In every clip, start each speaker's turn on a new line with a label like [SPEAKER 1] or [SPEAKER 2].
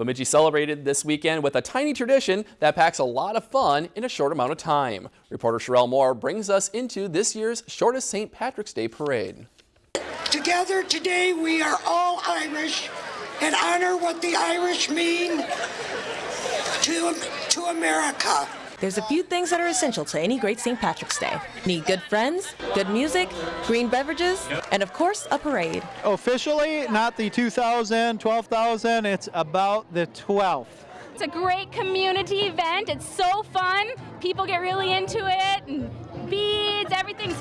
[SPEAKER 1] Bemidji celebrated this weekend with a tiny tradition that packs a lot of fun in a short amount of time. Reporter Sherelle Moore brings us into this year's shortest St. Patrick's Day parade.
[SPEAKER 2] Together today we are all Irish and honor what the Irish mean to, to America.
[SPEAKER 3] There's a few things that are essential to any great St. Patrick's Day. Need good friends, good music, green beverages, and of course, a parade.
[SPEAKER 4] Officially, not the 2,000, 12,000, it's about the 12th.
[SPEAKER 5] It's a great community event. It's so fun. People get really into it, and beads, everything's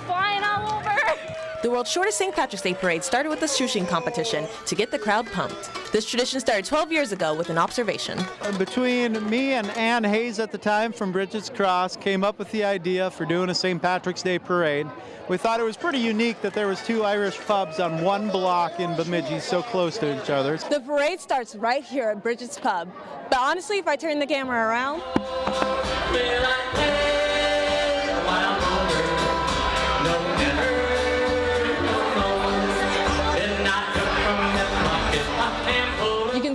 [SPEAKER 3] world's shortest St. Patrick's Day parade started with a shooshing competition to get the crowd pumped. This tradition started 12 years ago with an observation.
[SPEAKER 4] Between me and Ann Hayes at the time from Bridget's Cross came up with the idea for doing a St. Patrick's Day parade. We thought it was pretty unique that there was two Irish pubs on one block in Bemidji so close to each other.
[SPEAKER 6] The parade starts right here at Bridget's Pub. But honestly, if I turn the camera around,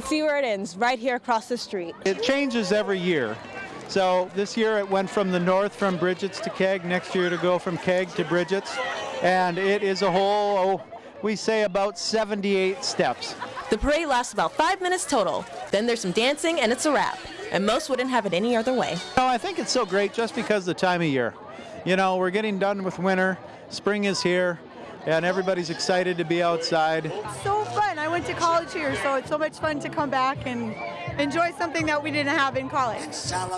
[SPEAKER 6] see where it ends, right here across the street.
[SPEAKER 4] It changes every year. So this year it went from the north from Bridget's to Keg, next year to go from Keg to Bridget's. And it is a whole, oh, we say about 78 steps.
[SPEAKER 3] The parade lasts about five minutes total. Then there's some dancing and it's a wrap. And most wouldn't have it any other way.
[SPEAKER 4] No, I think it's so great just because of the time of year. You know, we're getting done with winter, spring is here, and everybody's excited to be outside.
[SPEAKER 7] It's so fun. I went to college here, so it's so much fun to come back and enjoy something that we didn't have in college.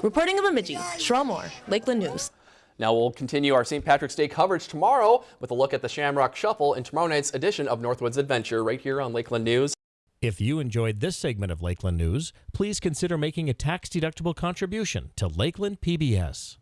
[SPEAKER 3] Reporting in Bemidji, Sherelle Moore, Lakeland News.
[SPEAKER 1] Now we'll continue our St. Patrick's Day coverage tomorrow with a look at the Shamrock Shuffle in tomorrow night's edition of Northwoods Adventure right here on Lakeland News.
[SPEAKER 8] If you enjoyed this segment of Lakeland News, please consider making a tax-deductible contribution to Lakeland PBS.